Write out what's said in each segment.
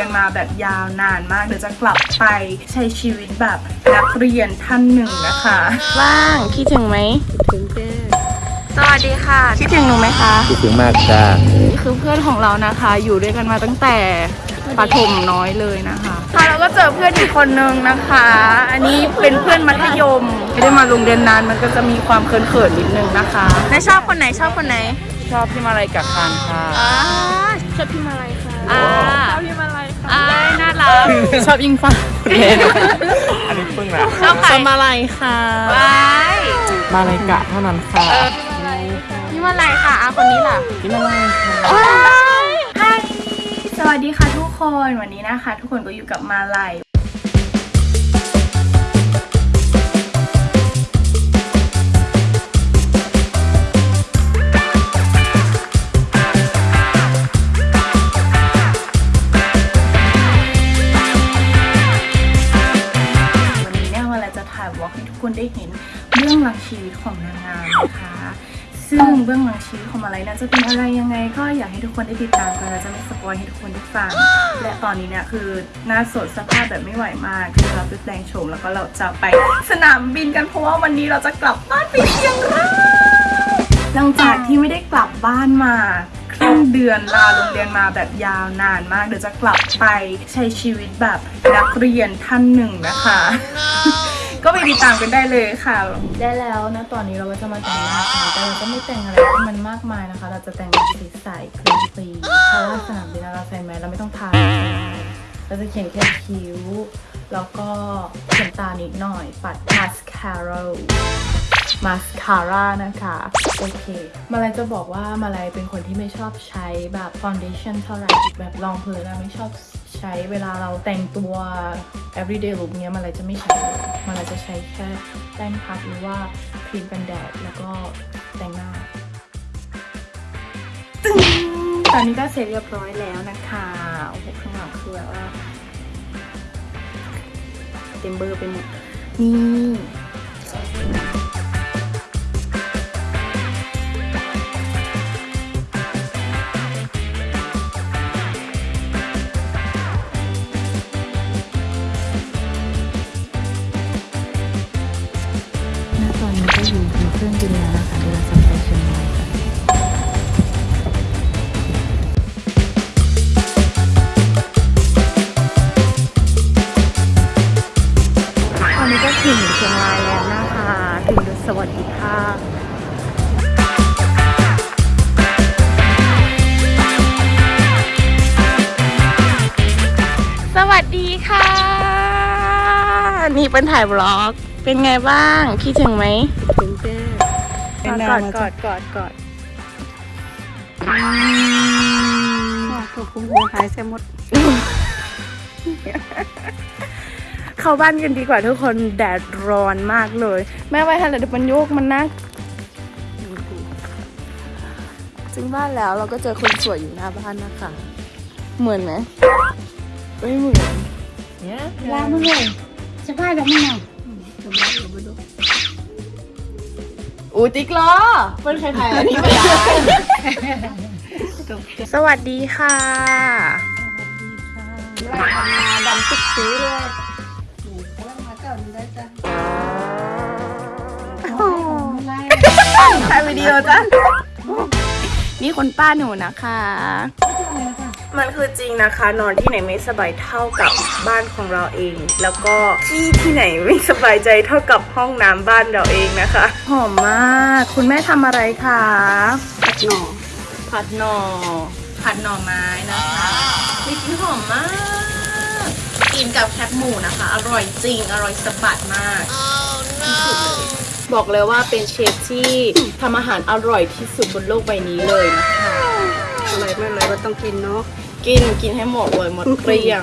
รียนมาแบบยาวนานมาก เดี๋ยวจะกลับไปใช้ชีวิตแบบนักเรียนท่านหนึ่งนะคะ ว่างคิดถึงไหมถึงแจ้สวัสดีค่ะ คิดถึงหนูไหมคะ คิดถึงมากจ้านี่คือเพื่อนของเรานะคะ อยู่ด้วยกันมาตั้งแต่ประถมน้อยเลยนะคะค่ะเราก็เจอเพื่อนอีกคนนึงนะคะ อันนี้เป็นเพื่อนมัธยม ไม่ได้มาโรงเรียนนานมันก็จะมีความเขินๆนิดนึงนะคะนายชอบคนไหนชอบคนไหน ชอบพี่มาลัยกับคานค่ะอ่าชอบพี่มาลัยค่ะอ่าชอบพี่มาลัยค่ะ อ่าน่ารักชอบยิงฟ้าอันนี้เพิ่งนะชอบใครชอบมาลัยค่ะไปมาลัยกะเท่านั้นค่ะพี่มาลัยค่ะอาคนนี้ล่ะพี่มาลัยค่ะฮายสวัสดีค่ะทุกคนวันนี้นะคะ ทุกคนก็อยู่กับมาลัย อกให้ทุกคนได้เห็นเบื้องหลังชีวิตของนางงามนะคะ ซึ่งเบื้องหลังชีวิตของมาลัยนั้นจะเป็นอะไรยังไง ก็อยากให้ทุกคนได้ติดตามกันเราจะไม่สปอยให้ทุกคนได้ฟัง และตอนนี้เนี่ยคือหน้าสดสภาพแบบไม่ไหวมากคือเราไปแปลงโฉมแล้วก็เราจะไปสนามบินกันเพราะว่าวันนี้เราจะกลับบ้านไปเชียงรายหลังจากที่ไม่ได้กลับบ้านมาครึ่งเดือนลาโรงเรียนมาแบบยาวนานมาก เดี๋ยวจะกลับไปใช้ชีวิตแบบนักเรียนท่านหนึ่งนะคะ ก็ไปติดตามกันได้เลยค่ะ ได้แล้วนะตอนนี้เราก็จะมาแต่งหน้าค่ะแต่เราก็ไม่แต่งอะไรที่มันมากมายนะคะ เราจะแต่งแบบใสคลีนคลีนเพราะว่าสนามบินเราใส่แมสเราไม่ต้องทาเราจะเขียนแค่คิ้ว แล้วก็เขียนตานิดหน่อยปัดมาสคาร่ามาสคาร่านะคะ โอเค มาลัยจะบอกว่ามาลัยเป็นคนที่ไม่ชอบใช้แบบฟ u นเดชั่นเท่าไหร่แบบรองพื้นอะไม่ชอบ ใช้เวลาเราแต่งตัว everyday look เนี้ยมาลัยจะไม่ใช้เลยมาลัยจะใช้แค่แป้งพัดหรือว่าครีมกันแดดแล้วก็แต่งหน้าตึ้งตอนนี้ก็เสร็จเรียบร้อยแล้วนะคะโอ้โหข้างหลังคือแบบว่าเต็มเบอร์ไปหมดนี่ เป็นถ่ายบล็อก เป็นไงบ้างคิดถึงไหมถึงแจ้กอดกอดกอดกอดถูกคุ้มหัวหายเสียหมด เข้าบ้านกันดีกว่าทุกคนแดดร้อนมากเลย แม่ไว้ทันเลยเดี๋ยวมันโยกมันนะถึงบ้านแล้วเราก็เจอคนสวยอยู่หน้าบ้านนะคะ เหมือนไหมไม่เหมือนเนี่ยลามึงเลย สบายแบบมึงอะอูติ๊กล้อเป็นใครๆอันนี้ไม่ได้สวัสดีค่ะไล่ทำนาดำตุ๊กสีเลยกำลังมาเก่าอยู่ได้จ้ะไล่ถ่ายวิดีโอจ้ะนี่คนป้าหนูนะคะ มันคือจริงนะคะ นอนที่ไหนไม่สบายเท่ากับบ้านของเราเอง แล้วก็ที่ที่ไหนไม่สบายใจเท่ากับห้องน้ำบ้านเราเองนะคะ หอมมาก คุณแม่ทำอะไรคะตัดหน่อผัดหน่อผัดหน่อไม้นะคะมีกลิ่นหอมมาก กินกับแคบหมูนะคะ อร่อยจริง อร่อยสะบัดมากที่สุดเลยบอกเลยว่าเป็นเชฟที่ทำอาหารอร่อยที่สุดบนโลกใบนี้เลยนะคะ อะไรไม่เลยก็ต้องกินเนาะ กินกินให้หมดเลยหมดเกลี้ยง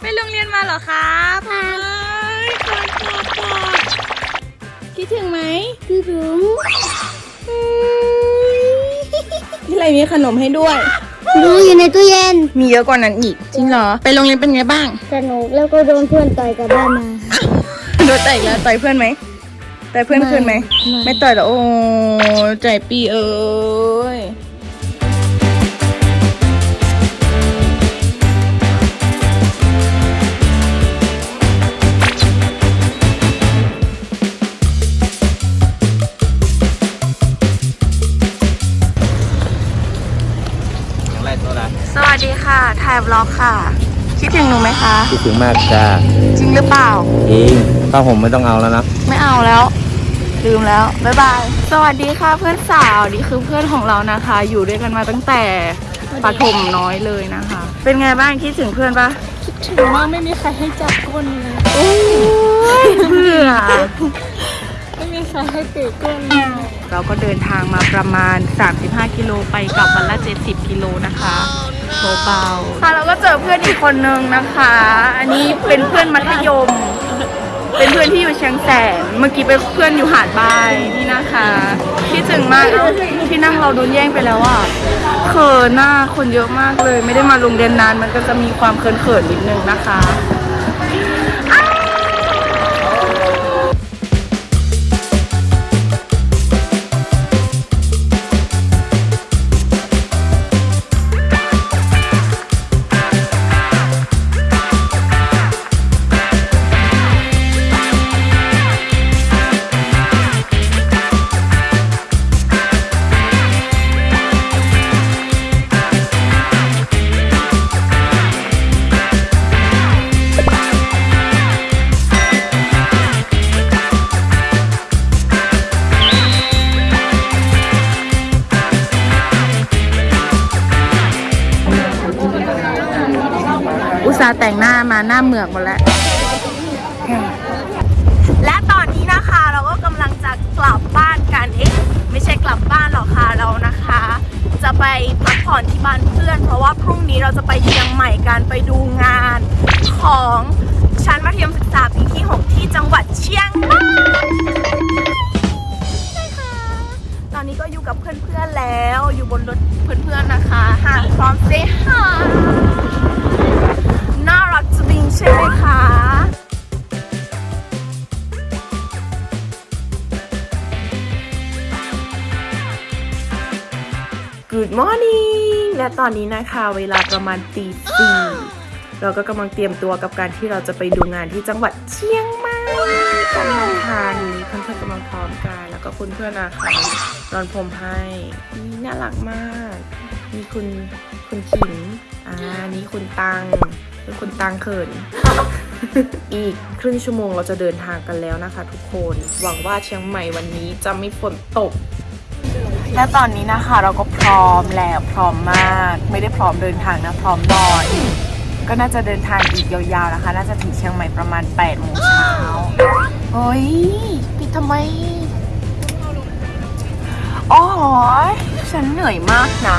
ไปโรงเรียนมาเหรอครับไปกอดกอดกอดคิดถึงไหม คือถึงนี่อะไรมีขนมให้ด้วยอืหนูอยู่ในตู้เย็น มีเยอะกว่านั้นอีก จริงเหรอ ไปโรงเรียนเป็นไงบ้าง สนุกแล้วก็โดนเพื่อนต่อยกลับบ้านมา โดนต่อยอีกแล้วต่อยเพื่อนไหมต่อยเพื่อนคืนไหม ไม่ไม่ต่อยหรอโอ้ใจปีเอ้ย สวัสดีค่ะ ถ่ายบล็อกค่ะ คิดถึงหนูไหมคะ คิดถึงมากจ้าจริงหรือเปล่า จริงผ้าห่มไม่ต้องเอาแล้วนะ ไม่เอาแล้ว ลืมแล้ว บ๊ายบาย สวัสดีค่ะเพื่อนสาว นี่คือเพื่อนของเรานะคะ อยู่ด้วยกันมาตั้งแต่ปฐมน้อยเลยนะคะ เป็นไงบ้างคิดถึงเพื่อนปะถึงว่าไม่มีใครให้จับก้นเลยโอ้ยเบื่อ ไม่มีใครให้ตีก้นเราก็เดินทางมาประมาณ 35 กิโลไปกลับวันละ 70 กิโลนะคะเบาๆค่ะเราก็เจอเพื่อนอีกคนนึงนะคะ อันนี้เป็นเพื่อนมัธยม เป็นเพื่อนที่อยู่เชียงแสน เมื่อกี้เป็นเพื่อนอยู่หาดบายนี่นะคะคิดถึงมากเอ้าที่นั่งเราโดนแย่งไปแล้วอะเขินหน้าคนเยอะมากเลย ไม่ได้มาโรงเรียนนานมันก็จะมีความเขินๆนิดนึงนะคะ เหมือกหมดแล้ว และตอนนี้นะคะเราก็กำลังจะกลับบ้านกัน เอ๊ะไม่ใช่กลับบ้านหรอกค่ะเรานะคะ จะไปพักผ่อนที่บ้านเพื่อน เพราะว่าพรุ่งนี้เราจะไปเชียงใหม่กันไปดูงานของชั้นมัธยมศึกษาปีที่ 6 ที่จังหวัดเชียงใหม่นะคะตอนนี้ก็อยู่กับเพื่อนๆแล้วอยู่บนรถเพื่อนๆนะคะหากพร้อมเซฮ่า รักจริงใช่ไหมคะ Good morning และตอนนี้นะคะเวลาประมาณตีสี่เราก็กำลังเตรียมตัวกับการที่เราจะไปดูงานที่จังหวัดเชียงใหม่กันนะคะนี่เพื่อนๆกำลังพร้อมกัน แล้วก็คุณเพื่อนนะคะรอนผมให้นี่น่ารักมากนี่คุณคุณขิงอ่านี่คุณตัง เป็นคุณตังเขิน อีกครึ่งชั่วโมงเราจะเดินทางกันแล้วนะคะ ทุกคน หวังว่าเชียงใหม่วันนี้จะไม่ฝนตก และตอนนี้นะคะเราก็พร้อมแล้วพร้อมมาก ไม่ได้พร้อมเดินทางนะพร้อมนอนก็น่าจะเดินทางอีกยาวๆนะคะ น่าจะถึงเชียงใหม่ประมาณ8โมงเช้าเฮ้ยปิดทำไมอ๋อฉันเหนื่อยมากนะ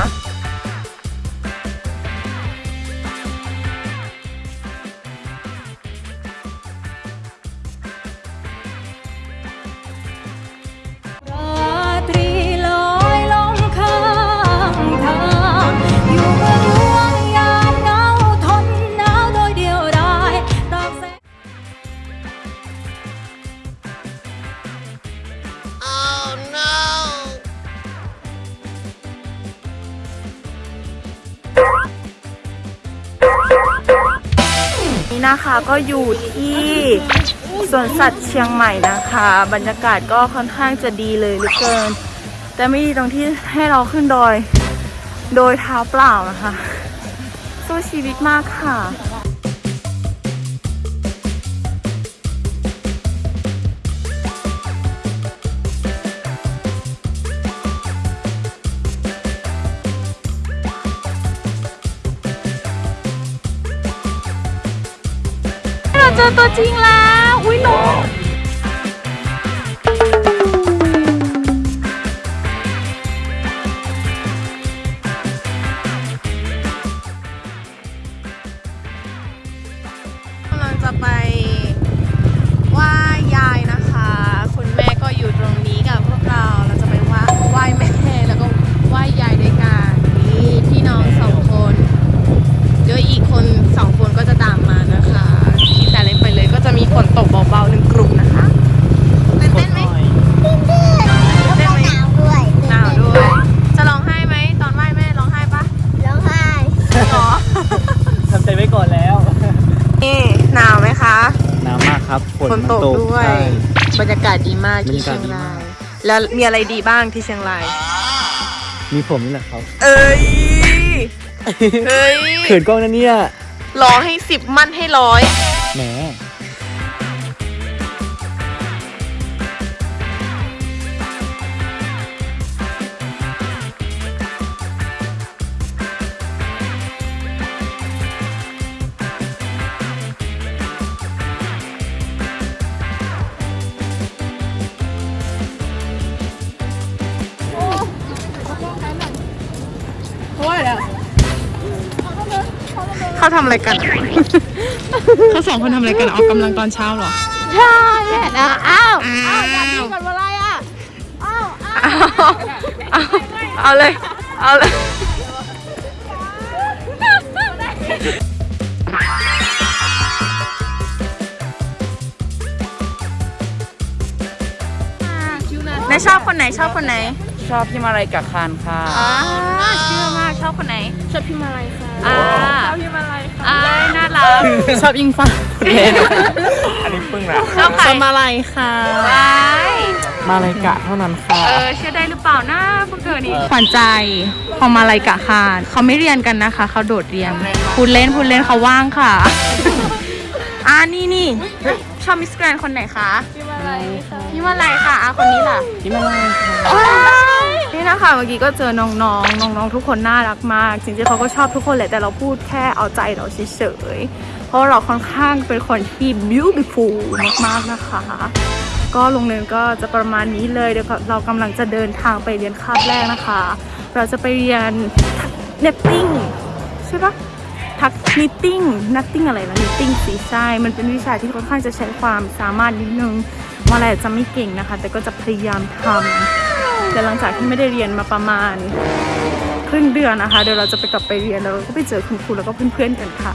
นะคะก็อยู่ที่สวนสัตว์เชียงใหม่นะคะ บรรยากาศก็ค่อนข้างจะดีเลยเหลือเกิน แต่ไม่ดีตรงที่ให้เราขึ้นดอย โดยเท้าเปล่านะคะ สู้ชีวิตมากค่ะ อตัวจริงแล้ว อุ้ยน้อง มากที่บรรยากาเชีศยงดีมารากยแล้วมีอะไรดีบ้างที่เชียงราย มีผมนี่แหละครับ เอ้ย เฮ้ยเขินกล้องนะเนี่ย รอให้สิบมั่นให้ร้อย แหม เขาทำอะไรกัน เขาสองคนทำอะไรกันออกกำลังตอนเช้าเหรอ ใช่นะอ้าวอ้าวอยากกินก่อนอะไรอะอ้าวเอาเลย เอาเลยในชอบคนไหนชอบคนไหน ชอบพี่มาลัยกับคานค่ะอ่าเชื่อมากช อบคนไหน ชอบพี่มาลัยค่ะอ่าชอบพี่มาลัยค่ะอ่าน่ารักชอบยิงฟ้าอันนี้ปึ้งละชอบใครมาลัยค่ะว้ายมาลัยกะเท่านั้นค่ะ เออเชื่อได้หรือเปล่านะพวกเธอนี่ขวัญใจของมาลัยกะคารเขาไม่เรียนกันนะคะ เขาโดดเรียนพูดเล่นพูดเล่นเขาว่างค่ะอ่านี่นี่ชอบมิสแกรนคนไหนคะพี่มาลัยค่ะพี่มาลัยค่ะอะคนนี้ล่ะพี่มาลัยค่ะ นี่นะคะเมื่อกี้ก็เจอน้องๆน้องๆทุกคนน่ารักมากจริงๆเขาก็ชอบทุกคนแหละแต่เราพูดแค่เอาใจเราเฉยๆเพราะเราค่อนข้างเป็นคนที่ beautiful มากๆนะคะ ก็โรงเรียนก็จะประมาณนี้เลยเดี๋ยวเรากำลังจะเดินทางไปเรียนคาบแรกนะคะ เราจะไปเรียน netting ใช่ปะทัก knitting knitting อะไรนะ knitting สีใช่มันเป็นวิชาที่ค่อนข้างจะใช้ความสามารถนิดนึงมาอะไรจะไม่เก่งนะคะ แต่ก็จะพยายามทำ แต่หลังจากที่ไม่ได้เรียนมาประมาณครึ่งเดือนนะคะ เดี๋ยวเราจะไปกลับไปเรียนแล้วก็ไปเจอคุณครูแล้วก็เพื่อนๆกันค่ะ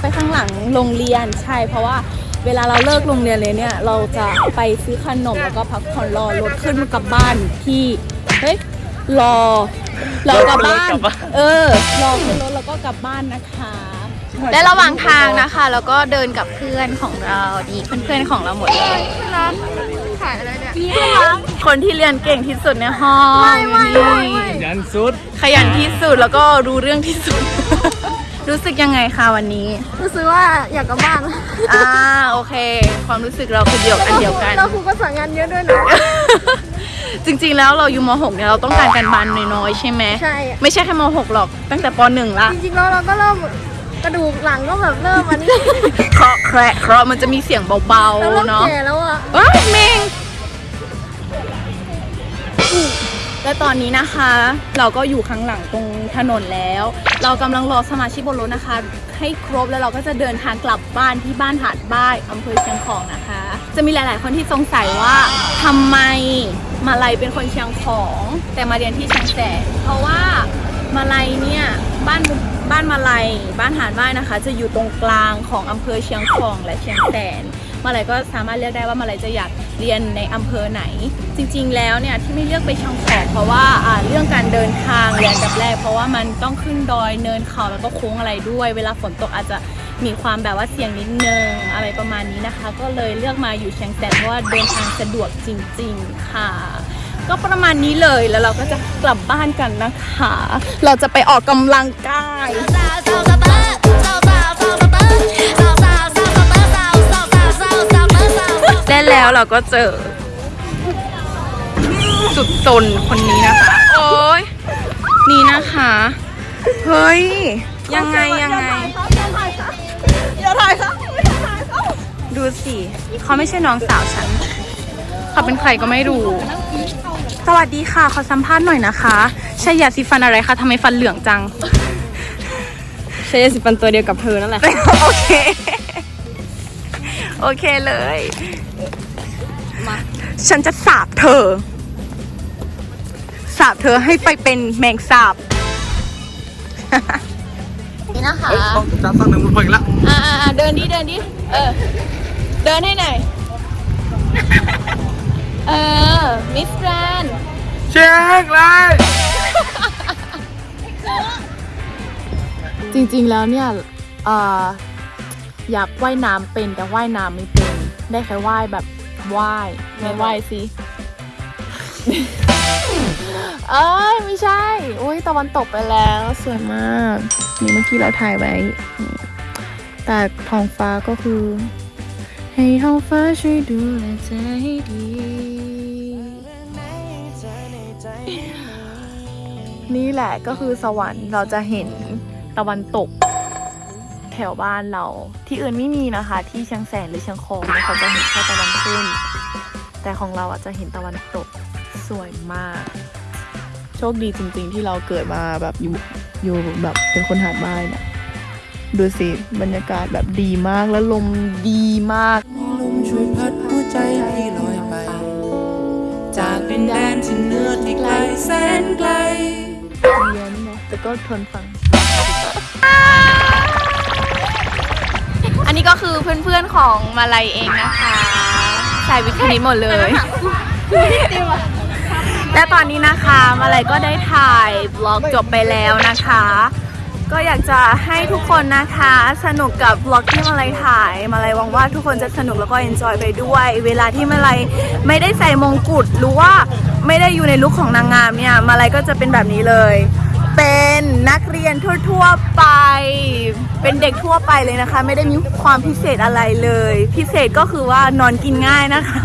ไปข้างหลังโรงเรียนใช่เพราะว่าเวลาเราเลิกโรงเรียนเลยเนี่ย เราจะไปซื้อขนมแล้วก็พักผ่อนรอรถขึ้นกลับบ้านที่เฮ้ยรอ รอกลับบ้าน เออรอขึ้นรถแล้วก็กลับบ้านนะคะ และระหว่างทางนะคะ แล้วก็เดินกับเพื่อนของเราดีเพื่อนๆของเราหมดเลยถ่ายอะไรเนี่ยคนที่เรียนเก่งที่สุดในห้องไม่ไม่ยันสุด ขยันที่สุดแล้วก็รู้เรื่องที่สุด รู้สึกยังไงคะวันนี้ รู้สึกว่าอยากกลับบ้านอ่าโอเค ความรู้สึกเราคือเดียวกันเดียวกันแล้วครูก็สั่งงานเยอะด้วยนะ จริงๆแล้วเราอยู่ม .6 เนี่ยเราต้องการการบ้านน้อยๆใช่ไหมใช่ ไม่ใช่แค่ม .6 หรอกตั้งแต่ป .1 ละ จริงๆแล้วเราก็เริ่มกระดูกหลังก็แบบเริ่มอันนี้เคราะห์แคระเคราะห์มันจะมีเสียงเบาเราเริ่มๆเนาะแก่แล้วอะว้ายเมงและตอนนี้นะคะ เราก็อยู่ข้างหลังตรงถนนแล้ว เรากำลังรอสมาชิกบนรถนะคะ ให้ครบแล้วเราก็จะเดินทางกลับบ้านที่บ้านหาดบ้ายอำเภอเชียงของนะคะ จะมีหลาย ๆ คนที่สงสัยว่าทำไมมาลัยเป็นคนเชียงของ แต่มาเรียนที่เชียงแสนเพราะว่ามาลัยเนี่ยบ้านบ้านมาลัยบ้านหาดบ้ายนะคะ จะอยู่ตรงกลางของอำเภอเชียงของและเชียงแสนมาลัยก็สามารถเลือกได้ว่ามาลัยจะอยากเรียนในอำเภอไหน จริง ๆ แล้วเนี่ยที่ไม่เลือกไปเช่องขอบเพราะว่าเรื่องการเดินทางเรียนอันดับแรก เพราะว่ามันต้องขึ้นดอยเนินเขาแล้วก็โค้งอะไรด้วย เวลาฝนตกอาจจะ มีความแบบว่าเสี่ยงนิดนึงอะไรประมาณนี้นะคะ ก็เลยเลือกมาอยู่เชียงแสนเพราะว่าเดินทางสะดวกจริง ๆ ค่ะ ก็ประมาณนี้เลยแล้วเราก็จะกลับบ้านกันนะคะ เราจะไปออกกำลังกายและแล้วเราก็เจอ สุดซนคนนี้นะคะ โอ้ยนี่นะคะ เฮ้ย ยังไงยังไง สิ เขาไม่ใช่น้องสาวฉัน เขาเป็นใครก็ไม่รู้ สวัสดีค่ะ ขอสัมภาษณ์หน่อยนะคะใช่ยาสีฟันอะไรคะทำไมฟันเหลืองจัง ใช้ยาสีฟันตัวเดียวกับเธอนั่นแหละ โอเค โอเคเลย มาฉันจะสาบเธอ สาบเธอให้ไปเป็นแมงสาบ นี่นะคะต้องจับตั้งหนึ่งมันพออีกละ อ่าเดินดิเดินดิเออ เดินให้หน่อยเออ มิสแกรนเช็คเลยจริงๆแล้วเนี่ยเอ่ออยากว่ายน้ำเป็นแต่ว่ายน้ำไม่เป็น ได้แค่ว่ายแบบว่ายไม่ว่ายสิเอ้ยไม่ใช่โอ้ยตะวันตกไปแล้วสวยมาก นี่เมื่อกี้เราถ่ายไว้นี่แต่ท้องฟ้าก็คือ ให้ท้องฟ้าช่วยดูแลใจให้ดี นี่แหละก็คือสวรรค์เราจะเห็นตะวันตก แถวบ้านเรา ที่อื่นไม่มีนะคะ ที่เชียงแสนหรือเชียงคองเนี่ยเขาจะเห็นแค่ตะวันขึ้น แต่ของเราอาจจะเห็นตะวันตกสวยมาก โชคดีจริงๆที่เราเกิดมาแบบอยู่อยู่แบบเป็นคนหาดบ้านนะ ดูสิบรรยากาศแบบดีมากแล้วลมดีมากลมช่วยพัดหัวใจให้ลอยไป จากดินแดนที่เหนือที่ไกลแสนไกลเย็นนะแต่ก็ทนฟัง อันนี้ก็คือเพื่อนๆของมาลัยเองนะคะสายวิทย์คณิตหมดเลยและตอนนี้นะคะมาลัยก็ได้ถ่ายบล็อกจบไปแล้วนะคะ ก็อยากจะให้ทุกคนนะคะ สนุกกับบล็อกที่มาลัยถ่าย มาลัยหวังว่าทุกคนจะสนุกแล้วก็เอนจอยไปด้วย เวลาที่มาลัยไม่ได้ใส่มงกุฎหรือว่าไม่ได้อยู่ในลุคของนางงามเนี่ย มาลัยก็จะเป็นแบบนี้เลย เป็นนักเรียนทั่วๆไป เป็นเด็กทั่วไปเลยนะคะ ไม่ได้มีความพิเศษอะไรเลย พิเศษก็คือว่านอนกินง่ายนะคะ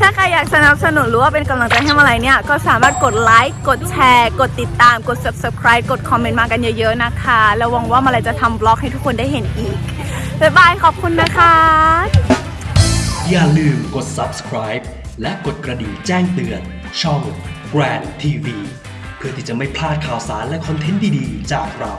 ถ้าใครอยากสนับสนุนหรือว่าเป็นกำลังใจให้มาลัยเนี่ย ก็สามารถกดไลค์กดแชร์ กดติดตามกด subscribe กดคอมเมนต์มากันเยอะๆนะคะแล้วหวังว่ามาลัยจะทำบล็อกให้ทุกคนได้เห็นอีกบ๊ายบายขอบคุณนะคะ อย่าลืมกด subscribe และกดกระดิ่งแจ้งเตือน ช่อง Grand TV เพื่อที่จะไม่พลาดข่าวสารและคอนเทนต์ดีๆ จากเรา